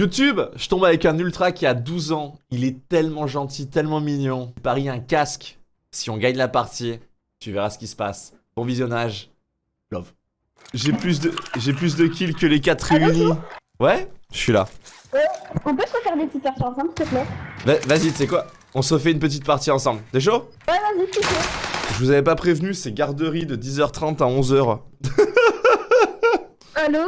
YouTube, je tombe avec un ultra qui a 12 ans. Il est tellement gentil, tellement mignon. Je parie un casque. Si on gagne la partie, tu verras ce qui se passe. Bon visionnage. Love. J'ai plus de j'ai plus de kills que les 4 réunis. Ouais, je suis là. On peut se faire des petites parties ensemble, s'il te plaît Va- Vas-y, tu sais quoi? On se refait une petite partie ensemble. T'es chaud? Ouais, vas-y, s'il te plaît. Je vous avais pas prévenu, c'est garderie de 10h30 à 11h. Allô?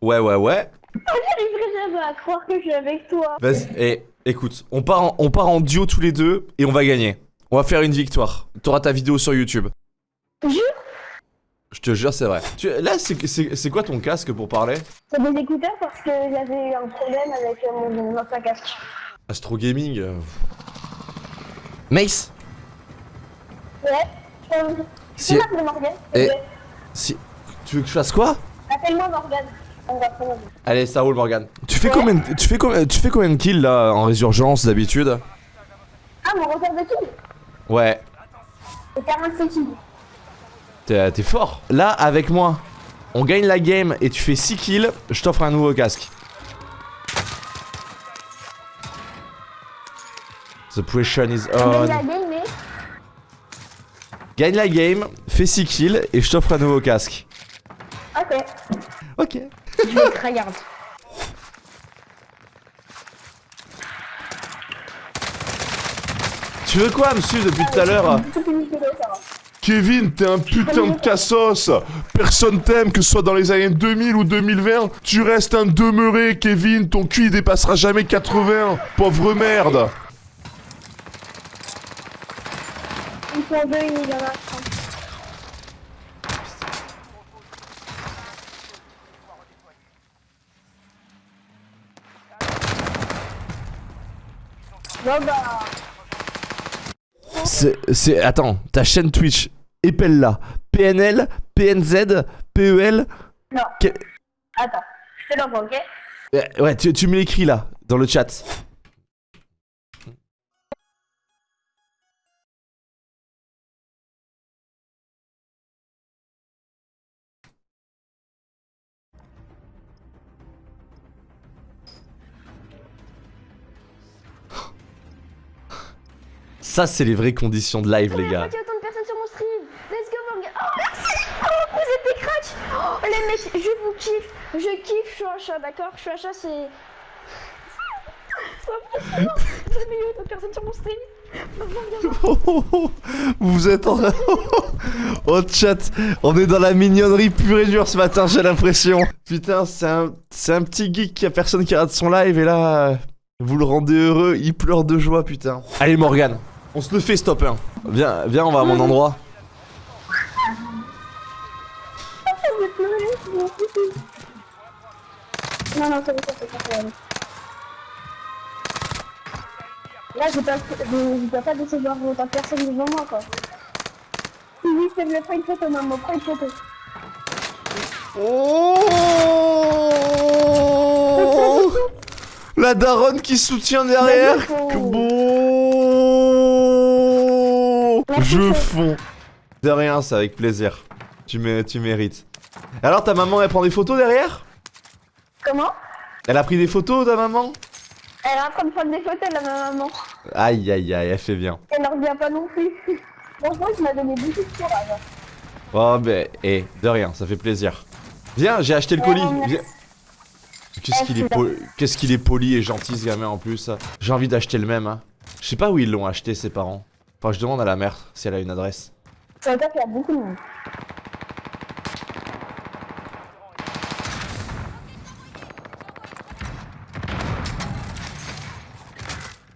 Ouais, ouais, ouais. J'arriverai jamais à croire que je suis avec toi. Vas-y, et écoute, on part, en, on part en duo tous les deux et on va gagner. On va faire une victoire. T'auras ta vidéo sur YouTube. Jure? Je te jure, c'est vrai. Tu- là, c'est- c'est c'est quoi ton casque pour parler? C'est des écouteurs parce que j'avais eu un problème avec euh, mon ancien casque. Astro Gaming. euh. Mace? Ouais euh, Si- Morgane Et- Ouais. Si. Tu veux que je fasse quoi? Appelle-moi Morgane. Allez, ça roule, Morgan. Tu fais Ouais. combien, de- tu fais combien, tu fais combien de kills là en résurgence d'habitude Ah, mon record de kill Ouais. C'est 45 kills. T'es t'es fort. Là, avec moi, on gagne la game et tu fais 6 kills, je t'offre un nouveau casque. The pressure is On on. gagne la game, mais. Gagne la game, fais 6 kills et je t'offre un nouveau casque. Ok. Ok. Je vais tryhard. Tu veux quoi, monsieur, depuis tout à l'heure. Kevin, t'es un putain de cassos. Personne t'aime, que ce soit dans les années 2000 ou 2020 Tu restes un demeuré, Kevin. Ton cul, il dépassera jamais 80 Pauvre merde. Ils sont deux, il y en a C'est... c'est- Attends, ta chaîne Twitch, épelle-la. PNL, PNZ, PEL... non. Que- Attends, je te l'envoie, ok? Euh, Ouais, tu, tu me l'écris là, dans le chat. Ça, c'est les vraies conditions de live, les gars. Pourquoi il y a autant de personnes sur mon stream. Let's go Morgan Oh merci Oh vous êtes des cracks Oh les mecs, je vous kiffe. Je kiffe, je suis un chat, d'accord? Je suis un chat, c'est... Vous avez eu autant de personnes sur mon stream? Morgan, Vous êtes en... Au chat, on est dans la mignonnerie pure et dure ce matin, j'ai l'impression. Putain, c'est un... c'est un petit geek qui a personne qui rate son live et là, vous le rendez heureux, il pleure de joie, putain. Allez Morgan, on se le fait stop 1. Viens, viens, on va à mon endroit. Non, non, c'est bon, c'est bon, c'est bon. Là, je dois, je, je dois pas décevoir autant de personnes devant moi, quoi. Oui, te plaît, prends une photo, maman, prends une photo. Oh La daronne qui soutient derrière. Que beau Je fonds. De rien, c'est avec plaisir. Tu, mé- tu mérites. Alors ta maman, elle prend des photos derrière? Comment? Elle a pris des photos, ta maman? Elle est en train de prendre des photos, là, ma maman. Aïe aïe aïe, elle fait bien. Elle ne revient pas non plus. Franchement, tu m'as donné beaucoup de courage. Oh ben, eh, de rien, ça fait plaisir. Viens, j'ai acheté le Ouais, colis. merci. Viens. Qu'est-ce qu'il est, poli... Qu'est-ce qu'il est poli et gentil ce gamin en plus. J'ai envie d'acheter le même. Hein. Je sais pas où ils l'ont acheté ses parents. Enfin, je demande à la mère si elle a une adresse. Veut dire qu'il y a beaucoup de monde.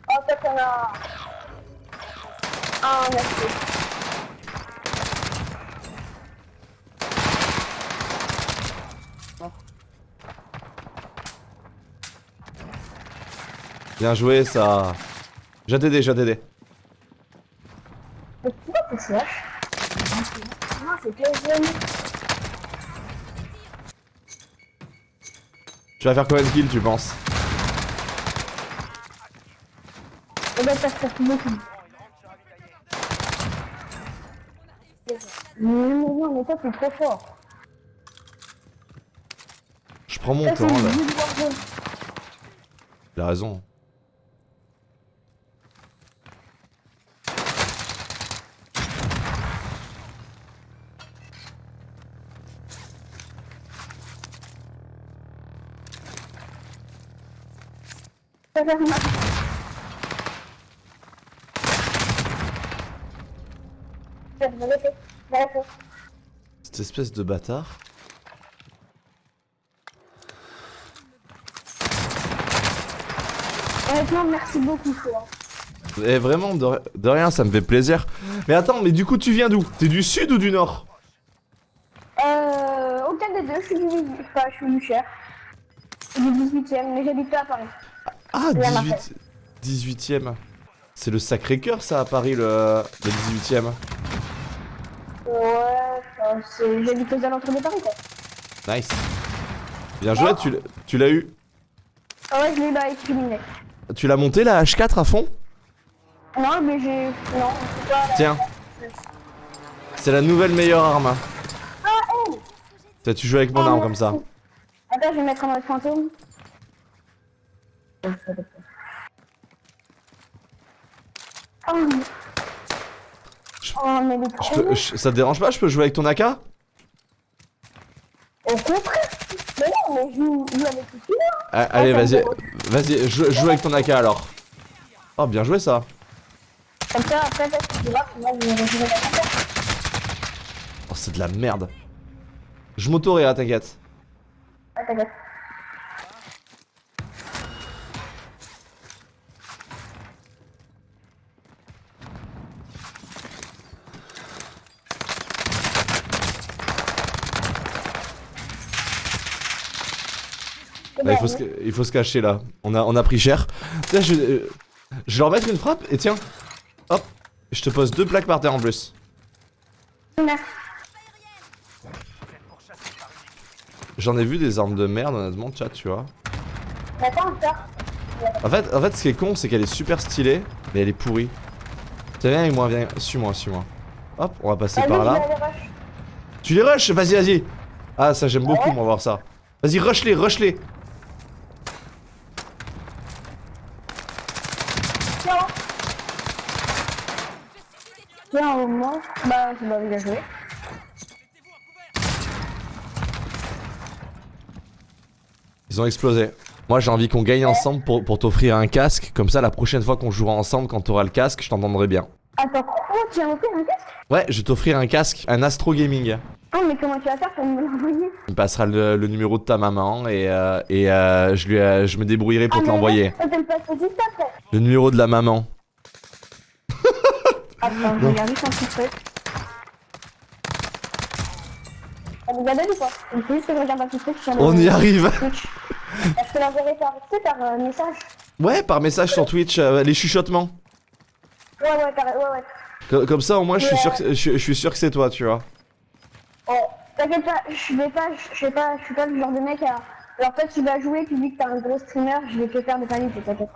Oh, peut-être qu'on a... Ah, merci. Bien joué, ça. Je vais t'aider, je vais t'aider. Tu Non, c'est vas faire combien de kills, tu penses faire ça beaucoup. Mais t'es trop fort. Je prends mon temps là. Il a raison. Ça fait mal. Ça va rester. Ça va rester. Cette espèce de bâtard. Honnêtement, merci beaucoup, toi. Eh vraiment, de, de rien, ça me fait plaisir. Mais attends, mais du coup, tu viens d'où? T'es du sud ou du nord? Euh, aucun des deux, je suis du, enfin, je suis du cher. Du 18ème, mais j'habite pas à Paris. Ah, La 18... 18ème. C'est le Sacré-Cœur, ça, à Paris, le, le 18ème. Ouais, c'est- j'habite aux alentours de Paris, quoi. Nice. Bien joué, tu l'as- tu l'as eu. Ah ouais, je l'ai eu criminels. Tu l'as monté, la H4 à fond? Non, mais j'ai... Non, pas... Tiens. C'est la nouvelle meilleure arme. Ah, oh T'as tu joues avec mon Ah, arme comme ça. Attends, je vais mettre en mode fantôme. Oh, Je- oh mais Je peux- je- ça te dérange pas Je peux jouer avec ton AK Au contraire Mais non, mais joue joue avec tout ça. Ah, Allez, vas-y, vas-y, joue, joue avec ton AK alors. Oh, bien joué ça. Comme ça, après, ça, tu vois, moi, je vais jouer avec ça. Oh, c'est de la merde. Je m'autorai, hein, t'inquiète. Ah, t'inquiète. Là, il, faut se, il faut se cacher là. On a, on a pris cher. Tiens, je, euh, je vais leur mettre une frappe et tiens. Hop. Je te pose deux plaques par terre en plus. J'en ai vu des armes de merde, honnêtement, chat, tu vois. En fait, en fait, ce qui est con, c'est qu'elle est super stylée, mais elle est pourrie. Tiens, viens avec moi, viens. Suis-moi, suis-moi. Hop, on va passer par là. rush. Tu les rush? Vas-y, vas-y. Ah, ça, j'aime beaucoup, moi, voir ça. Vas-y, rush-les, rush-les. Tiens. Tiens, au moins. Bien joué. Ils ont explosé. Moi, j'ai envie qu'on gagne ensemble pour, pour t'offrir un casque. Comme ça, la prochaine fois qu'on jouera ensemble, quand t'auras le casque, je t'entendrai bien. Attends, oh, tu as offert un casque? Ouais, je vais t'offrir un casque, un Astro Gaming. Oh, mais comment tu vas faire pour me l'envoyer? Il me passera le, le numéro de ta maman et, euh, et euh, je, lui, euh, je me débrouillerai pour Ah, te l'envoyer. le numéro de la maman. Attends, je regarde juste un petit truc. Ça vous a donné ou pas Il faut juste que je regarde un petit truc. sur On y arrive. Je te l'enverrai par, par euh, message. Ouais, par message sur Twitch, euh, les chuchotements. Ouais, ouais, par, ouais, ouais. Co- Comme ça, au moins, je suis sûr que, je, je suis sûr que c'est toi, tu vois. Oh, t'inquiète pas, je vais pas, je sais pas, je suis pas le genre de mec à. Alors toi tu vas jouer, tu dis que t'es un gros streamer, je vais te faire des paniques, t'inquiète.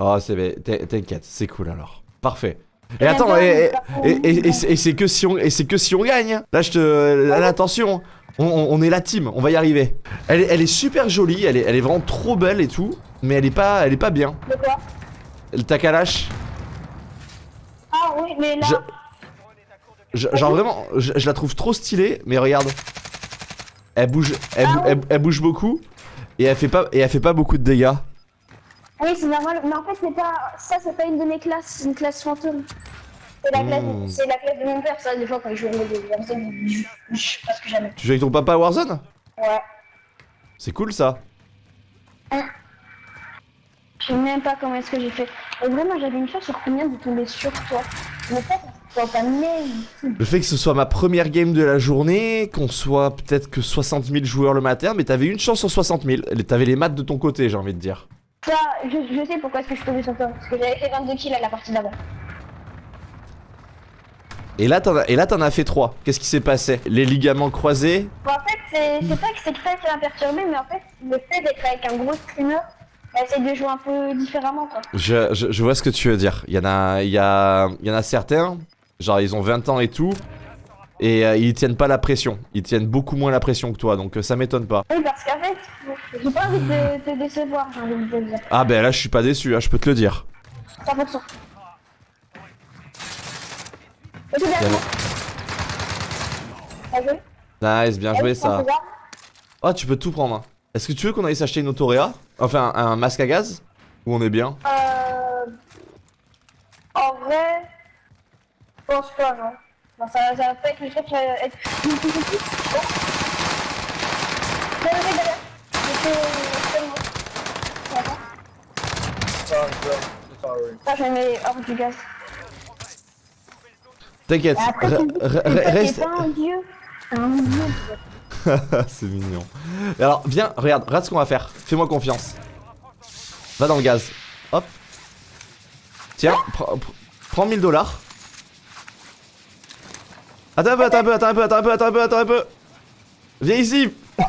Oh, c'est T'inquiète, c'est cool alors. Parfait. Et Et attends, et, c'est que si on que si on gagne. Là, je te, là, attention, on, on- on est la team, on va y arriver. Elle, est- elle est super jolie, elle est, elle est vraiment trop belle et tout, mais elle est pas, elle est pas bien. Quoi Le Takalash, Ah oui, mais là, je- genre vraiment, je, je la trouve trop stylée, mais regarde, elle bouge, elle, Ah elle bouge beaucoup et elle fait pas, et elle fait pas beaucoup de dégâts. Oui c'est normal, mais en fait c'est pas, ça c'est pas une de mes classes, c'est une classe fantôme. C'est la, classe, Hmm. c'est la classe de mon père, ça des fois quand je joue des personnes, je je sais pas ce que jamais. Tu joues avec ton papa à Warzone? Ouais. C'est cool ça. Je sais même pas comment est-ce que j'ai fait. Et vraiment j'avais une chance sur combien de tomber sur toi. Mais ça, Le fait que ce soit ma première game de la journée, qu'on soit peut-être que 60 000 joueurs le matin, mais t'avais une chance sur 60 000. T'avais les maths de ton côté, j'ai envie de dire. Ça, je, je sais pourquoi est-ce que je tombais sur toi. Parce que j'avais fait 22 kills à la partie d'avant. Et là, t'en as, fait 3. Qu'est-ce qui s'est passé? Les ligaments croisés? Bon, en fait, c'est pas que c'est très ça m'a perturbé, mais en fait, le fait d'être avec un gros streamer, bah, c'est de jouer un peu différemment, quoi. je, je, je vois ce que tu veux dire. Il y en a, il y a, il y en a certains, genre ils ont 20 ans et tout, Et euh, ils tiennent pas la pression. Ils tiennent beaucoup moins la pression que toi, donc euh, ça m'étonne pas. Oui, parce qu'en fait, j'ai pas envie de te décevoir, j'ai envie de te dire. Ah ben là, je suis pas déçu, hein, je peux te le dire. 100%. Ok, bien Bien joué. Bien joué. Nice, bien joué ça. Oh, tu peux tout prendre. hein. Est-ce que tu veux qu'on aille s'acheter une autoréa Enfin, un, un masque à gaz? Ou on est bien? Euh... En vrai... Je pense pas, non. Non, ça, ça va pas être le truc, ça va être... Bon. Non, non. D'accord. Ça, je me mets hors du gaz. T'inquiète, reste. C'est mignon. Et Alors, viens, regarde, regarde ce qu'on va faire. Fais-moi confiance. Va dans le gaz. Hop. Tiens, pr- pr- prends 1000 dollars. Attends un peu, attends un peu, attends un peu, attends un peu, attends un peu, attends un peu. Viens ici.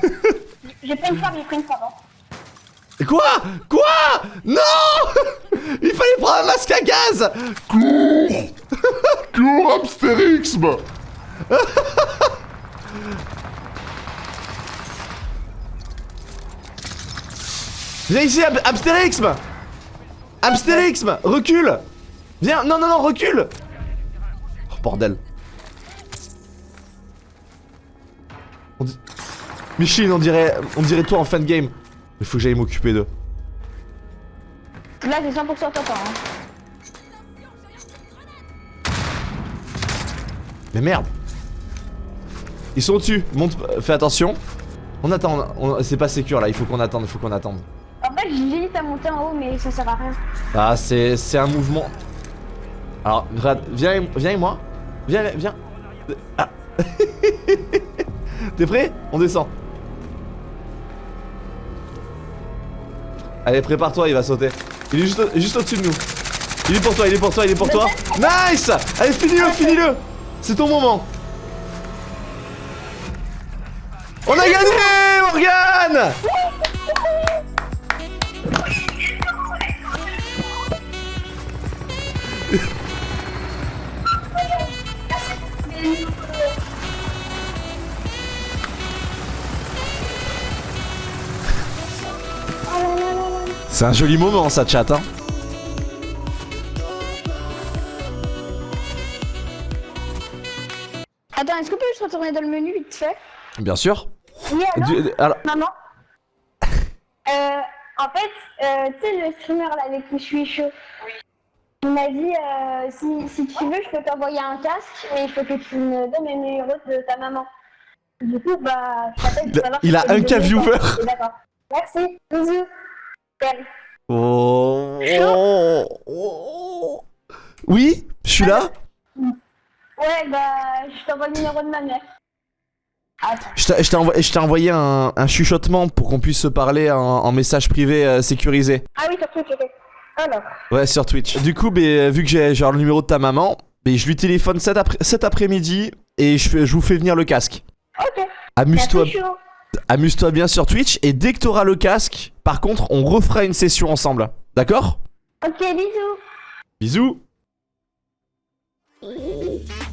J'ai pris une femme, j'ai pris une femme. hein. Quoi? Quoi? Non Il fallait prendre un masque à gaz Cours Cours, Amstérixme Viens ici, Ab Abstérixme Abstérixme Recule Viens, non, non, non, recule Oh, bordel. Micheline, on dirait, on dirait toi en fin de game. Il faut que j'aille m'occuper d'eux. Là, j'ai 100% ton temps. Hein. Mais merde Ils sont au-dessus, monte, euh, fais attention. On attend, c'est pas sécure là, il faut qu'on attende, il faut qu'on attende. En fait, j'hésite à monter en haut, mais ça sert à rien. Ah, c'est c'est un mouvement. Alors, viens, viens avec moi. Viens, viens. Ah. T'es prêt? On descend. Allez, prépare-toi, il va sauter. Il est juste, juste au-dessus de nous. Il est pour toi, il est pour toi, il est pour toi. Nice Allez, finis-le, finis-le C'est ton moment. On a gagné, Morgane C'est un joli moment ça chat hein Attends, est-ce qu'on peut juste retourner dans le menu vite fait? Bien sûr. Oui, alors, Du- alors, maman? Euh, En fait, euh, tu sais, le streamer là avec qui je suis chaud. Il m'a dit euh, si, si tu veux, je peux t'envoyer un casque, mais il faut que tu me donnes le numéro de ta maman. Du coup, bah, je t'appelle Il pour a- savoir il a un cas viewer. D'accord. Merci, bisous. Oh, oh, oh. Oui, je suis là. Ouais, bah, je t'envoie le numéro de ma mère. Attends. Je t'ai- je t'ai envoyé, un, un chuchotement pour qu'on puisse se parler en, en message privé euh, sécurisé. Ah oui, sur Twitch, ok. Alors, Ouais, sur Twitch. Du coup, ben, vu que j'ai genre le numéro de ta maman, ben, je lui téléphone cet, après- cet après-midi et je, fais- je vous fais venir le casque. ok. Amuse-toi. Amuse-toi bien sur Twitch et dès que t'auras le casque, par contre, on refera une session ensemble. D'accord? Ok, bisous. Bisous.